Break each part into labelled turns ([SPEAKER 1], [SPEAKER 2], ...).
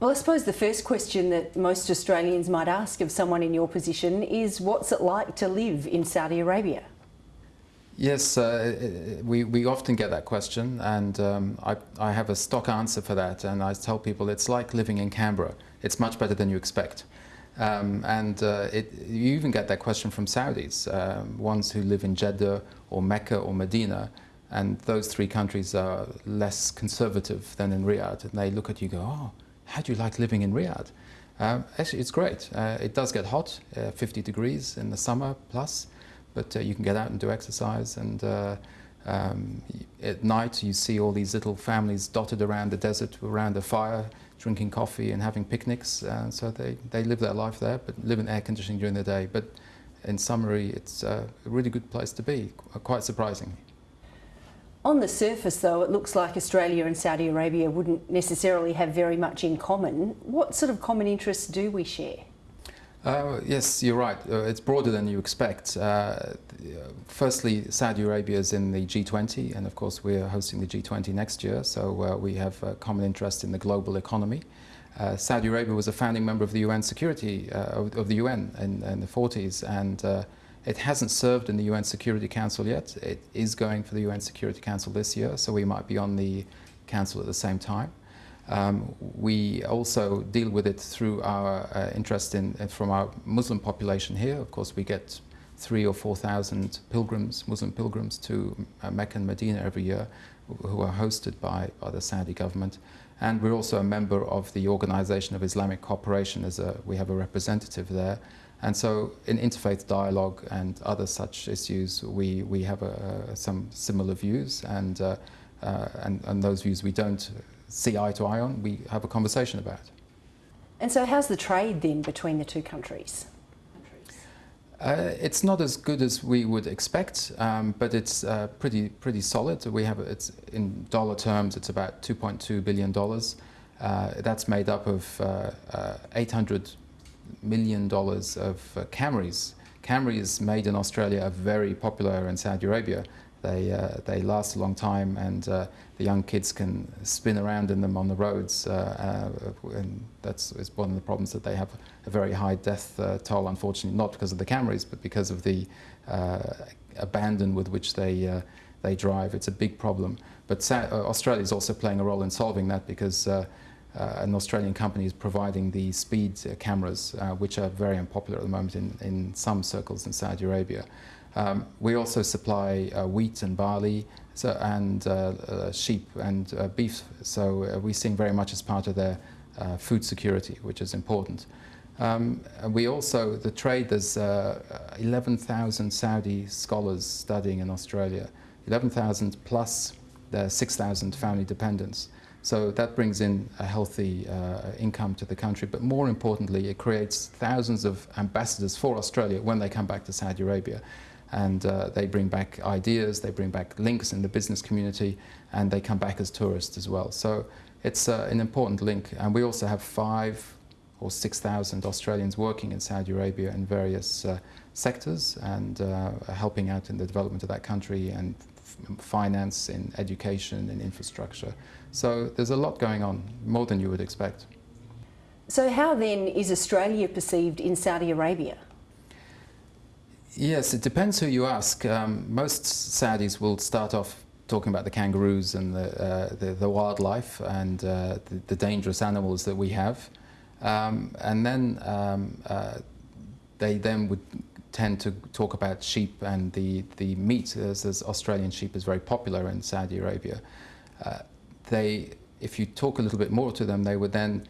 [SPEAKER 1] Well, I suppose the first question that most Australians might ask of someone in your position is what's it like to live in Saudi Arabia?
[SPEAKER 2] Yes, uh, we, we often get that question, and um, I, I have a stock answer for that. And I tell people it's like living in Canberra, it's much better than you expect. Um, and uh, it, you even get that question from Saudis, um, ones who live in Jeddah or Mecca or Medina, and those three countries are less conservative than in Riyadh. And they look at you and go, oh, how do you like living in Riyadh? Um, actually, it's great. Uh, it does get hot, uh, 50 degrees in the summer plus, but uh, you can get out and do exercise. And uh, um, at night, you see all these little families dotted around the desert around a fire, drinking coffee and having picnics. Uh, so they, they live their life there, but live in air conditioning during the day. But in summary, it's uh, a really good place to be, quite surprising.
[SPEAKER 1] On the surface, though, it looks like Australia and Saudi Arabia wouldn't necessarily have very much in common. What sort of common interests do we share?
[SPEAKER 2] Uh, yes, you're right. Uh, it's broader than you expect. Uh, firstly, Saudi Arabia is in the G20, and of course, we're hosting the G20 next year, so uh, we have a common interest in the global economy. Uh, Saudi Arabia was a founding member of the UN Security uh, of, of, the UN in, in the 40s, and it hasn't served in the UN Security Council yet. It is going for the UN Security Council this year, so we might be on the council at the same time. Um, we also deal with it through our uh, interest in, uh, from our Muslim population here. Of course, we get three or 4,000 pilgrims, Muslim pilgrims to uh, Mecca and Medina every year who are hosted by, by the Saudi government. And we're also a member of the Organization of Islamic Cooperation. As a, we have a representative there. And so in interfaith dialogue and other such issues, we, we have a, some similar views. And, uh, uh, and, and those views we don't see eye to eye on, we have a conversation about.
[SPEAKER 1] And so how's the trade then between the two countries?
[SPEAKER 2] Uh, it's not as good as we would expect, um, but it's uh, pretty pretty solid. We have it's in dollar terms, it's about 2.2 billion dollars. Uh, that's made up of uh, uh, 800 million dollars of uh, Camrys. Made in Australia are very popular in Saudi Arabia. They, uh, they last a long time and uh, the young kids can spin around in them on the roads uh, uh and that's is one of the problems that they have a very high death uh, toll unfortunately not because of the Camrys but because of the abandon with which they, they drive. It's a big problem. But Australia is also playing a role in solving that because an Australian company is providing the speed cameras which are very unpopular at the moment in, in some circles in Saudi Arabia. Um, we also supply uh, wheat and barley so, and uh, uh, sheep and uh, beef, so uh, we're seeing very much as part of their uh, food security, which is important. Um, we also, the trade, there's 11,000 Saudi scholars studying in Australia, 11,000 plus the 6,000 family dependents. So that brings in a healthy uh, income to the country, but more importantly, it creates thousands of ambassadors for Australia when they come back to Saudi Arabia and uh, they bring back ideas, they bring back links in the business community, and they come back as tourists as well. So it's uh, an important link. And we also have five or 6,000 Australians working in Saudi Arabia in various uh, sectors and uh, helping out in the development of that country and finance, in education, in infrastructure. So there's a lot going on, more than you would expect.
[SPEAKER 1] So how then is Australia perceived in Saudi Arabia?
[SPEAKER 2] Yes, it depends who you ask. Um, most Saudis will start off talking about the kangaroos and the, uh, the, the, wildlife and uh, the, the, dangerous animals that we have. Um, and then um, uh, they then would tend to talk about sheep and the, the meat, as, as Australian sheep is very popular in Saudi Arabia. Uh, they, if you talk a little bit more to them, they would then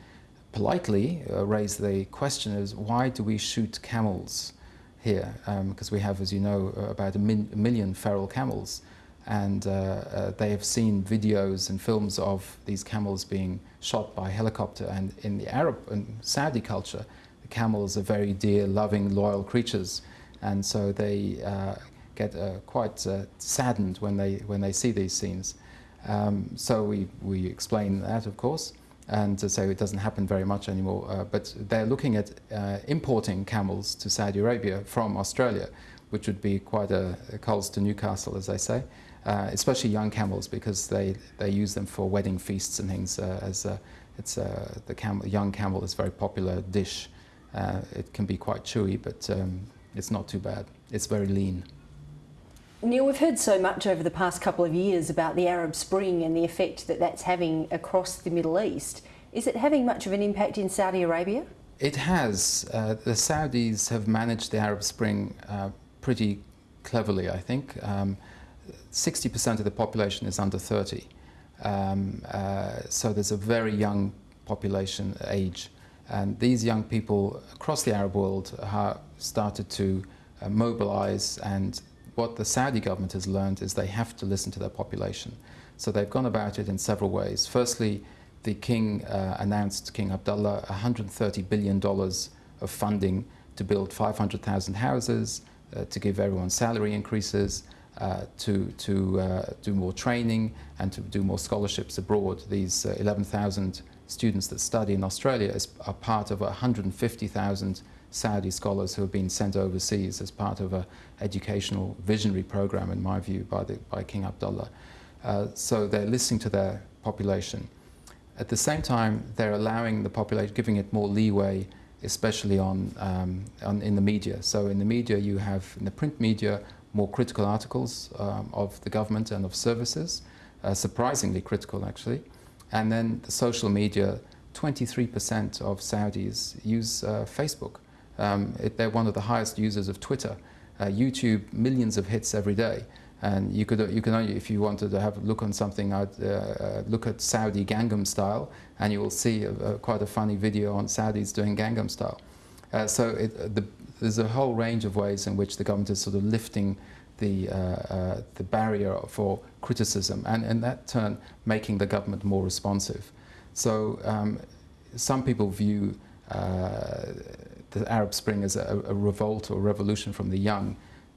[SPEAKER 2] politely uh, raise the question as why do we shoot camels? here because um, we have, as you know, uh, about a, min million feral camels and uh, uh, they have seen videos and films of these camels being shot by helicopter and in the Arab and Saudi culture the camels are very dear, loving, loyal creatures and so they uh, get uh, quite uh, saddened when they, when they see these scenes. Um, so we, we explain that of course and so it doesn't happen very much anymore. Uh, but they're looking at uh, importing camels to Saudi Arabia from Australia, which would be quite a, a to Newcastle, as they say, uh, especially young camels because they, they use them for wedding feasts and things as it's the young camel is a very popular dish. It can be quite chewy, but um, it's not too bad. It's very lean.
[SPEAKER 1] Neil, we've heard so much over the past couple of years about the Arab Spring and the effect that that's having across the Middle East. Is it having much of an impact in Saudi Arabia?
[SPEAKER 2] It has. Uh, the Saudis have managed the Arab Spring uh, pretty cleverly, I think. 60% um, of the population is under 30. Um, uh, so there's a very young population age. And these young people across the Arab world have started to uh, mobilize and what the Saudi government has learned is they have to listen to their population. So they've gone about it in several ways. Firstly, the king uh, announced, King Abdullah, $130 billion of funding to build 500,000 houses, uh, to give everyone salary increases, uh, to, to uh, do more training and to do more scholarships abroad. These uh, 11,000 students that study in Australia is, are part of 150,000 Saudi scholars who have been sent overseas as part of an educational visionary program, in my view, by, the, by King Abdullah. Uh, so they're listening to their population. At the same time, they're allowing the population, giving it more leeway, especially on, um, on, in the media. So in the media, you have, in the print media, more critical articles um, of the government and of services, uh, surprisingly critical actually. And then the social media, 23% of Saudis use uh, Facebook. Um, it, they're one of the highest users of Twitter. Uh, YouTube, millions of hits every day. And you could, you can only, if you wanted to have a look on something, I'd uh, uh, look at Saudi Gangnam Style, and you will see a, a, quite a funny video on Saudis doing Gangnam Style. Uh, so it, the, there's a whole range of ways in which the government is sort of lifting the, uh, uh, the barrier for criticism, and in that turn, making the government more responsive. So um, some people view uh, the Arab Spring as a, a revolt or revolution from the young,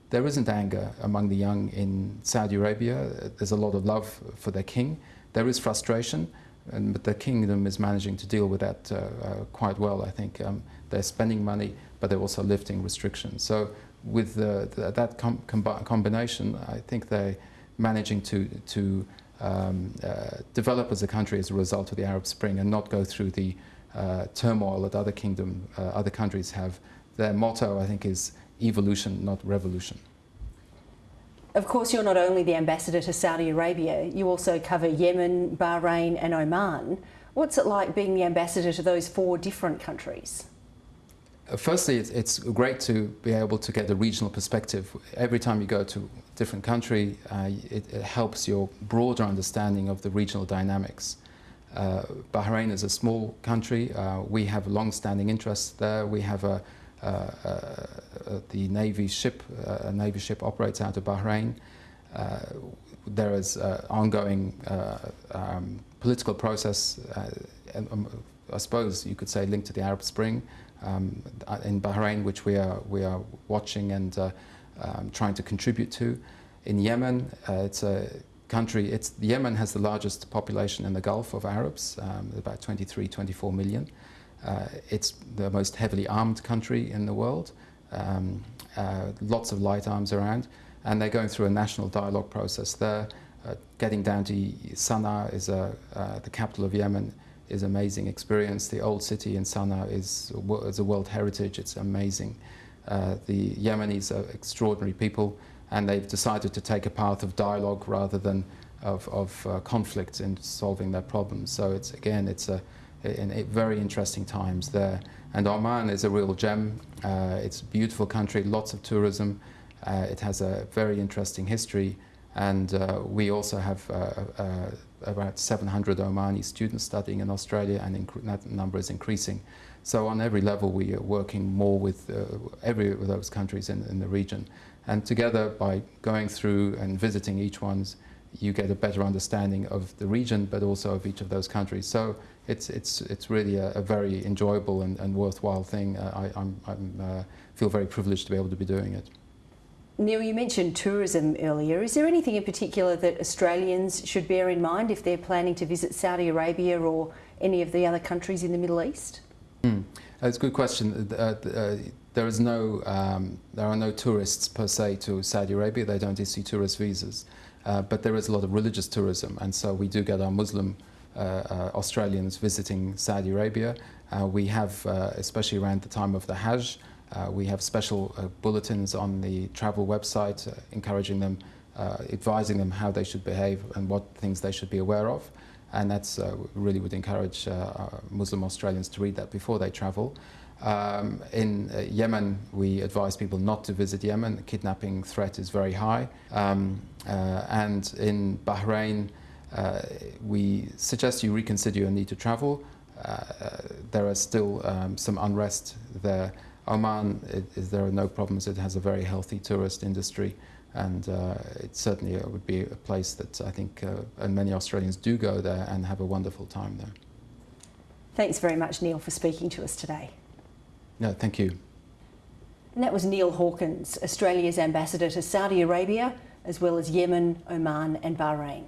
[SPEAKER 2] there isn't anger among the young in Saudi Arabia. There's a lot of love for their king. There is frustration, and, but the kingdom is managing to deal with that uh, uh, quite well, I think. Um, they're spending money, but they're also lifting restrictions. So with the, the, that com combination, I think they're managing to, to um, uh, develop as a country as a result of the Arab Spring and not go through the uh, turmoil that other kingdom, uh, other countries have. Their motto, I think, is evolution, not revolution.
[SPEAKER 1] Of course, you're not only the ambassador to Saudi Arabia, you also cover Yemen, Bahrain and Oman. What's it like being the ambassador to those four different countries?
[SPEAKER 2] Uh, firstly, it's, it's, great to be able to get a regional perspective. Every time you go to a different country, uh, it, it, helps your broader understanding of the regional dynamics. Uh, Bahrain is a small country. Uh, we have long-standing interests there. We have a, uh, uh, the Navy ship, a Navy ship operates out of Bahrain. there is ongoing um, political process, I suppose you could say linked to the Arab Spring um, in Bahrain, which we are, we are watching and um, trying to contribute to. In Yemen, it's a country, it's, Yemen has the largest population in the Gulf of Arabs, um, about 23, 24 million. Uh, it's the most heavily armed country in the world, um, uh, lots of light arms around, and they're going through a national dialogue process there. Uh, getting down to Sana'a is uh, the capital of Yemen is amazing experience. The old city in Sana'a is, is a world heritage, it's amazing. Uh, the Yemenis are extraordinary people and they've decided to take a path of dialogue rather than of, of uh, conflict in solving their problems. So it's again, it's a, very interesting times there. And Oman is a real gem. Uh, it's a beautiful country, lots of tourism. Uh, it has a very interesting history. And uh, we also have uh, about 700 Omani students studying in Australia, and that number is increasing. So on every level, we are working more with every of those countries in, in the region. And together, by going through and visiting each one's, you get a better understanding of the region, but also of each of those countries. So it's, it's, it's really a, a very enjoyable and, and worthwhile thing. Uh, I I'm, I'm, uh, feel very privileged to be able to be doing it.
[SPEAKER 1] Neil, you mentioned tourism earlier. Is there anything in particular that Australians should bear in mind if they're planning to visit Saudi Arabia or any of the other countries in the Middle East?
[SPEAKER 2] Mm. That's a good question. Uh, uh, there is no, um, there are no tourists per se to Saudi Arabia. They don't issue tourist visas, uh, but there is a lot of religious tourism, and so we do get our Muslim uh, uh, Australians visiting Saudi Arabia. Uh, we have, uh, especially around the time of the Hajj, uh, we have special uh, bulletins on the travel website uh, encouraging them, uh, advising them how they should behave and what things they should be aware of. And that's uh, really would encourage uh, uh, Muslim Australians to read that before they travel. Um, in uh, Yemen, we advise people not to visit Yemen. The kidnapping threat is very high. Um, uh, and in Bahrain, uh, we suggest you reconsider your need to travel. Uh, there are still um, some unrest there. Oman, it, there are no problems. It has a very healthy tourist industry, and uh, it certainly uh, would be a place that I think, uh, and many Australians do go there and have a wonderful time there.
[SPEAKER 1] Thanks very much, Neil, for speaking to us today.
[SPEAKER 2] No, thank you.
[SPEAKER 1] And that was Neil Hawkins, Australia's ambassador to Saudi Arabia, as well as Yemen, Oman, and Bahrain.